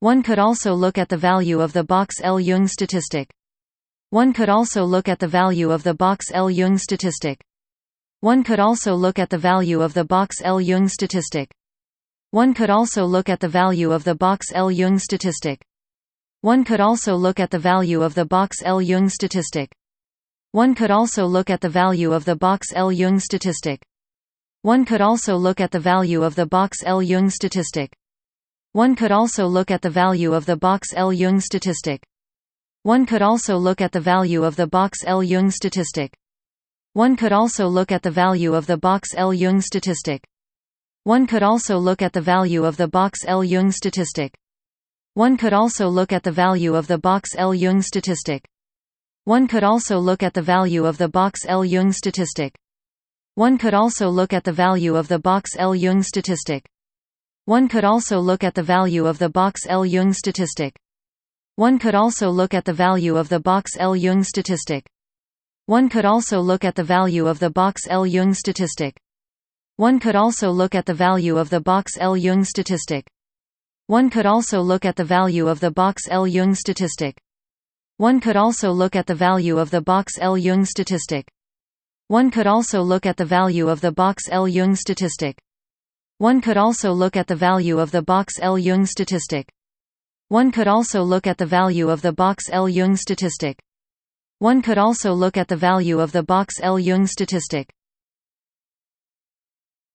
One could also look at the value of the Box-Ljung statistic. One could also look at the value of the Box-Ljung statistic. One could also look at the value of the Box-Ljung statistic. One could also look at the value of the Box-Ljung statistic. One could also look at the value of the Box-Ljung statistic. One could also look at the value of the Box-Ljung statistic. One could also look at the value of the Box-Ljung statistic. One could also look at the value of the Box-Ljung statistic. One could also look at the value of the Box-Ljung statistic. One could also look at the value of the Box-Ljung statistic. One could also look at the value of the Box-Ljung statistic. One could also look at the value of the Box-Ljung statistic. One could also look at the value of the Box-Ljung statistic. One could also look at the value of the Box-Ljung statistic. One could also look at the value of the Box-Ljung statistic. One could also look at the value of the Box-Ljung statistic. One could also look at the value of the Box-Ljung statistic. One could also look at the value of the Box-Ljung statistic. One could also look at the value of the Box-Ljung statistic. One could also look at the value of the Box-Ljung statistic. One could also look at the value of the Box-Ljung statistic. One could also look at the value of the Box-Ljung statistic. One could also look at the value of the Box-Ljung statistic. One could also look at the value of the Box-Ljung statistic.